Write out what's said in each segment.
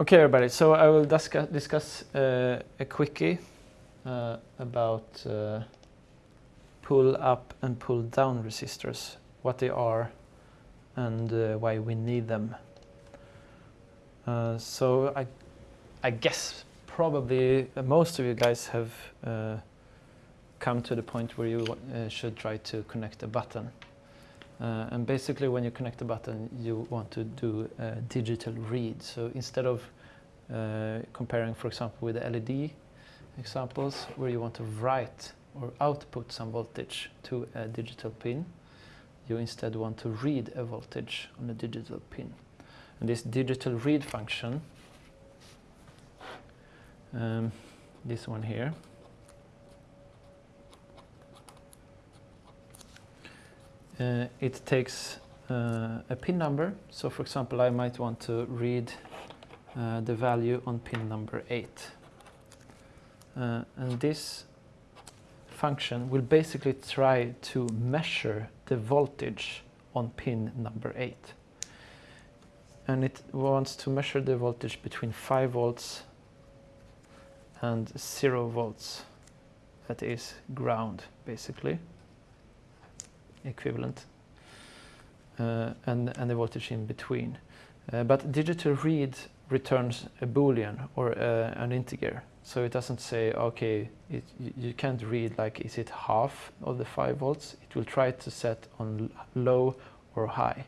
Okay, everybody, so I will discuss, discuss uh, a quickie uh, about uh, pull up and pull down resistors, what they are and uh, why we need them. Uh, so I, I guess probably most of you guys have uh, come to the point where you should try to connect a button. Uh, and basically when you connect the button you want to do a digital read. So instead of uh, comparing for example with the LED examples where you want to write or output some voltage to a digital pin, you instead want to read a voltage on a digital pin. And this digital read function, um, this one here, uh, it takes uh, a pin number. So for example, I might want to read uh, the value on pin number 8. Uh, and this function will basically try to measure the voltage on pin number 8. And it wants to measure the voltage between 5 volts and 0 volts. That is ground, basically equivalent uh, and, and the voltage in between. Uh, but digital read returns a boolean or uh, an integer. So it doesn't say, okay, it, you can't read like, is it half of the 5 volts? It will try to set on low or high.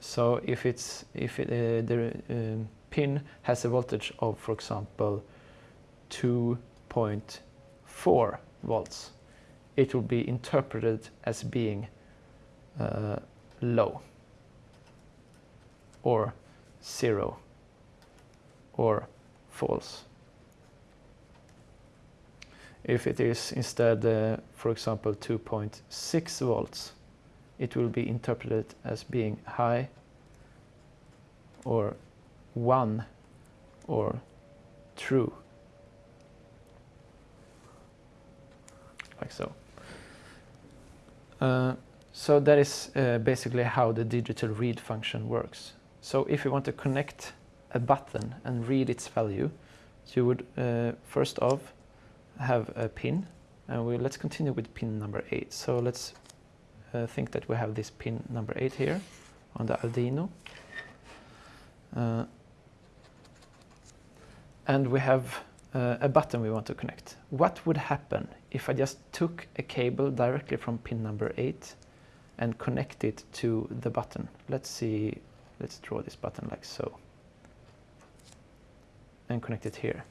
So if, it's, if it, uh, the um, pin has a voltage of, for example, 2.4 volts, it will be interpreted as being uh, low or zero or false. If it is instead, uh, for example, 2.6 volts, it will be interpreted as being high or 1 or true. Like so. Uh, so that is uh, basically how the digital read function works. So if you want to connect a button and read its value, you would uh, first off have a pin and we let's continue with pin number 8. So let's uh, think that we have this pin number 8 here on the Arduino. Uh, and we have uh, a button we want to connect. What would happen if I just took a cable directly from pin number 8 and connect it to the button? Let's see, let's draw this button like so and connect it here.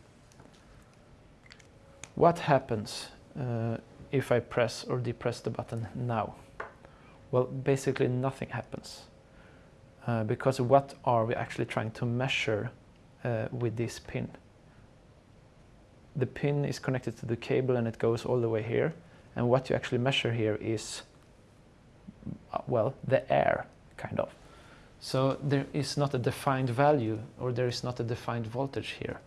What happens uh, if I press or depress the button now? Well, basically nothing happens. Uh, because what are we actually trying to measure uh, with this pin? The pin is connected to the cable and it goes all the way here. And what you actually measure here is, uh, well, the air, kind of. So there is not a defined value or there is not a defined voltage here.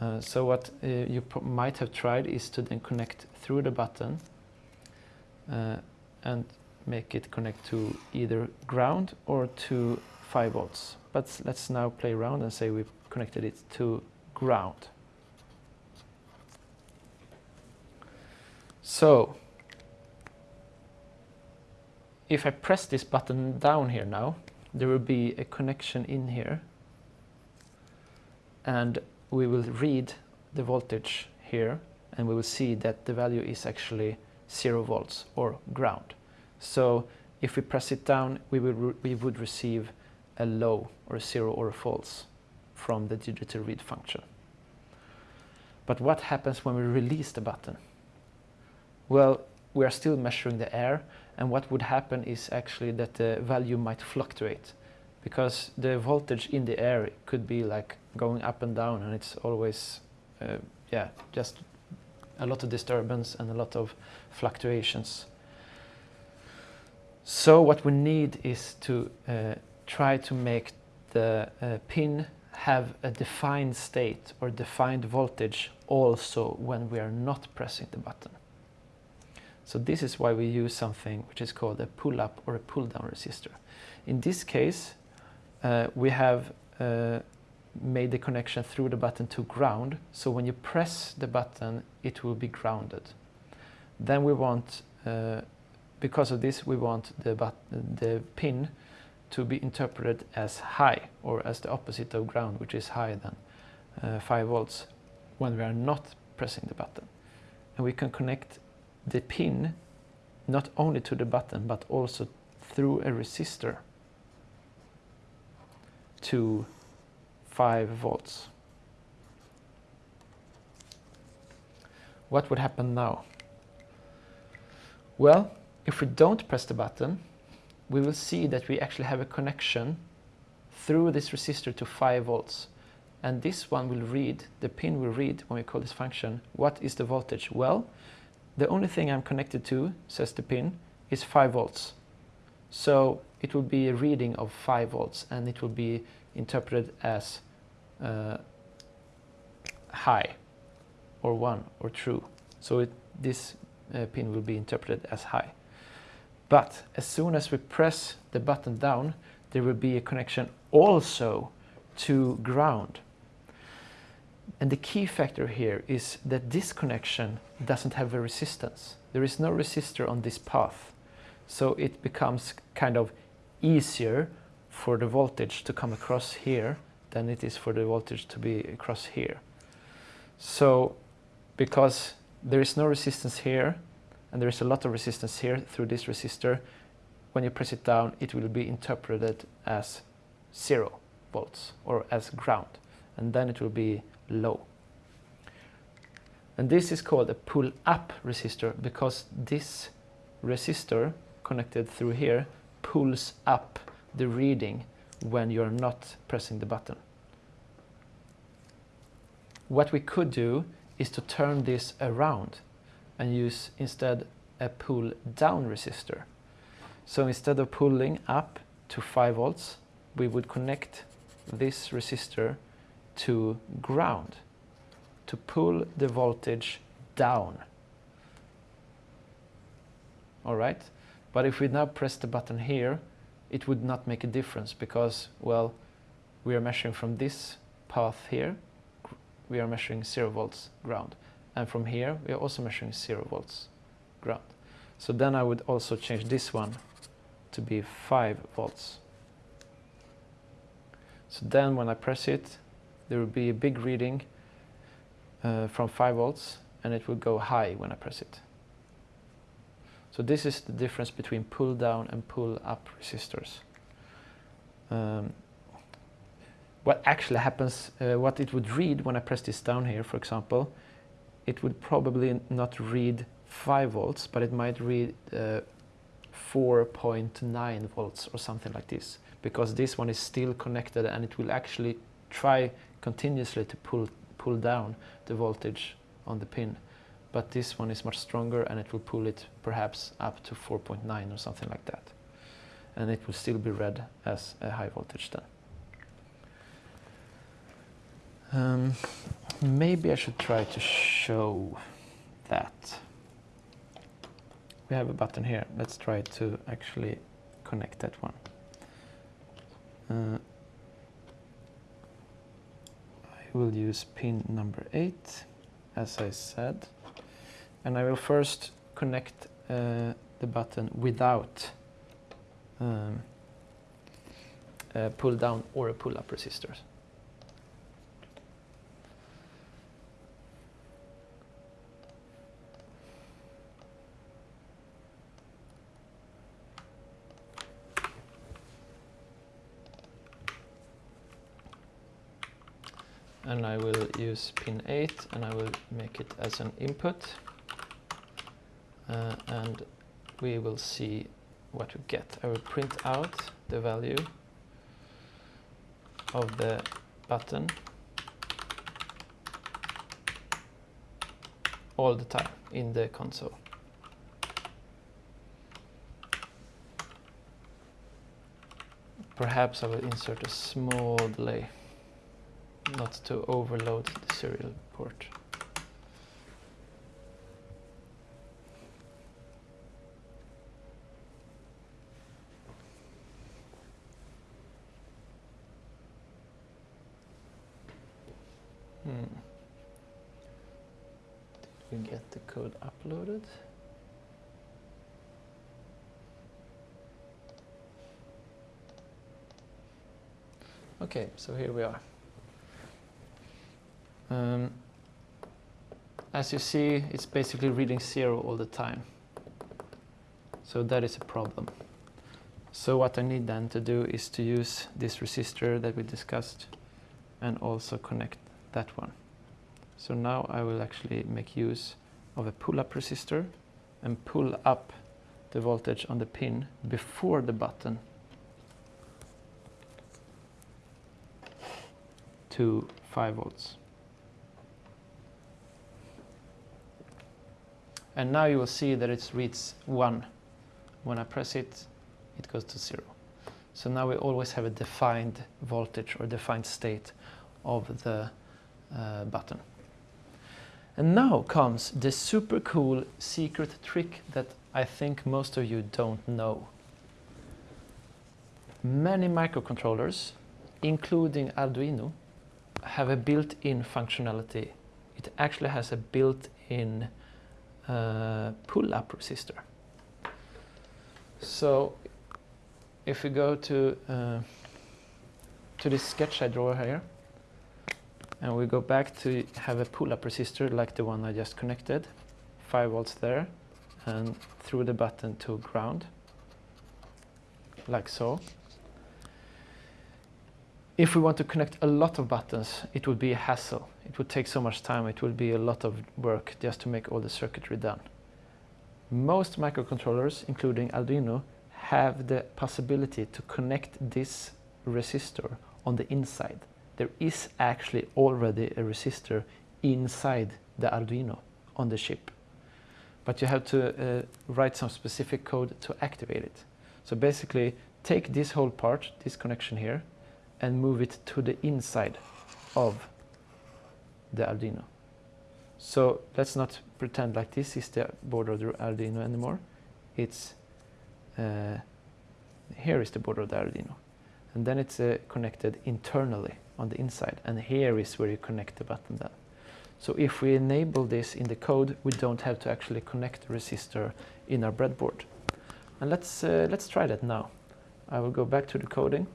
Uh, so what uh, you might have tried is to then connect through the button uh, and make it connect to either ground or to 5 volts. But let's now play around and say we've connected it to ground. So if I press this button down here now, there will be a connection in here and we will read the voltage here and we will see that the value is actually 0 volts or ground. So if we press it down, we, will we would receive a low or a 0 or a false from the digital read function. But what happens when we release the button? Well, we are still measuring the air and what would happen is actually that the value might fluctuate because the voltage in the air could be like going up and down and it's always, uh, yeah, just a lot of disturbance and a lot of fluctuations. So what we need is to uh, try to make the uh, pin have a defined state or defined voltage also when we are not pressing the button. So this is why we use something which is called a pull-up or a pull-down resistor. In this case, uh, we have uh, made the connection through the button to ground. So when you press the button, it will be grounded. Then we want, uh, because of this, we want the, the pin to be interpreted as high or as the opposite of ground, which is higher than uh, 5 volts when we are not pressing the button. And we can connect the pin not only to the button but also through a resistor to 5 volts. What would happen now? Well, if we don't press the button, we will see that we actually have a connection through this resistor to 5 volts. And this one will read, the pin will read, when we call this function, what is the voltage? Well, the only thing I'm connected to, says the pin, is 5 volts. So it will be a reading of 5 volts and it will be interpreted as uh, high or 1 or true. So it, this uh, pin will be interpreted as high. But as soon as we press the button down, there will be a connection also to ground. And the key factor here is that this connection doesn't have a resistance. There is no resistor on this path. So it becomes kind of easier for the voltage to come across here than it is for the voltage to be across here. So because there is no resistance here and there is a lot of resistance here through this resistor, when you press it down it will be interpreted as zero volts or as ground and then it will be low. And this is called a pull-up resistor because this resistor connected through here pulls up the reading when you're not pressing the button. What we could do is to turn this around and use instead a pull down resistor. So instead of pulling up to 5 volts, we would connect this resistor to ground to pull the voltage down. Alright, but if we now press the button here, it would not make a difference because, well, we are measuring from this path here, we are measuring 0 volts ground. And from here, we are also measuring 0 volts ground. So then I would also change this one to be 5 volts. So then when I press it, there will be a big reading uh, from 5 volts and it will go high when I press it. So this is the difference between pull down and pull up resistors. Um, what actually happens, uh, what it would read when I press this down here, for example, it would probably not read 5 volts, but it might read uh, 4.9 volts or something like this, because this one is still connected and it will actually try continuously to pull, pull down the voltage on the pin but this one is much stronger and it will pull it perhaps up to 4.9 or something like that and it will still be read as a high voltage then. Um, maybe I should try to show that. We have a button here. Let's try to actually connect that one. Uh, Will use pin number 8 as I said and I will first connect uh, the button without um, a pull down or a pull up resistors. And I will use pin 8 and I will make it as an input uh, and we will see what we get. I will print out the value of the button all the time in the console. Perhaps I will insert a small delay not to overload the serial port. Hmm. Did we get the code uploaded? Okay, so here we are. Um, as you see, it's basically reading zero all the time. So that is a problem. So what I need then to do is to use this resistor that we discussed and also connect that one. So now I will actually make use of a pull-up resistor and pull up the voltage on the pin before the button to 5 volts. And now you will see that it reads 1. When I press it, it goes to 0. So now we always have a defined voltage or defined state of the uh, button. And now comes the super cool secret trick that I think most of you don't know. Many microcontrollers, including Arduino, have a built-in functionality. It actually has a built-in uh, pull-up resistor. So if we go to uh, to this sketch I draw here, and we go back to have a pull-up resistor like the one I just connected, 5 volts there, and through the button to ground, like so. If we want to connect a lot of buttons, it would be a hassle. It would take so much time, it would be a lot of work just to make all the circuitry done. Most microcontrollers, including Arduino, have the possibility to connect this resistor on the inside. There is actually already a resistor inside the Arduino on the chip. But you have to uh, write some specific code to activate it. So basically take this whole part, this connection here, and move it to the inside of the Arduino. So let's not pretend like this is the board of the Arduino anymore. It's uh, here is the board of the Arduino. And then it's uh, connected internally on the inside. And here is where you connect the button then. So if we enable this in the code, we don't have to actually connect the resistor in our breadboard. And let's, uh, let's try that now. I will go back to the coding.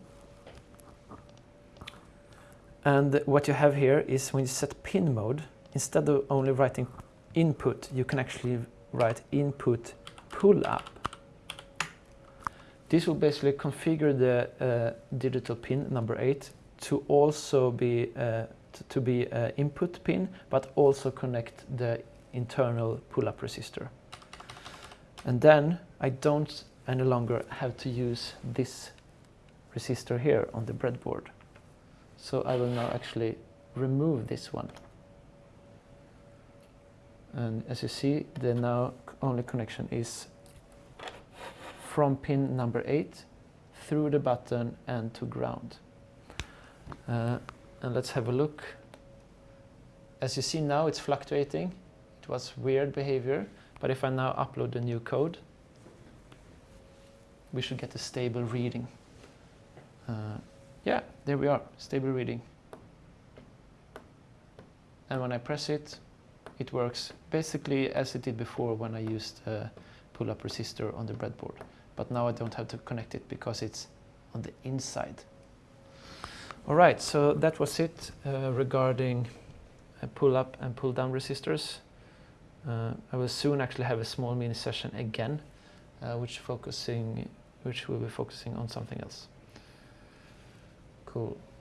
And what you have here is when you set pin mode, instead of only writing input, you can actually write input pull up. This will basically configure the uh, digital pin number 8 to also be uh, to be uh, input pin, but also connect the internal pull-up resistor. And then I don't any longer have to use this resistor here on the breadboard. So I will now actually remove this one. And as you see, the now only connection is from pin number 8 through the button and to ground. Uh, and let's have a look. As you see now it's fluctuating. It was weird behavior, but if I now upload the new code, we should get a stable reading. Uh, yeah, there we are, stable reading. And when I press it, it works basically as it did before when I used a pull-up resistor on the breadboard. But now I don't have to connect it because it's on the inside. All right, so that was it uh, regarding uh, pull-up and pull-down resistors. Uh, I will soon actually have a small mini session again, uh, which focusing, which will be focusing on something else. Cool.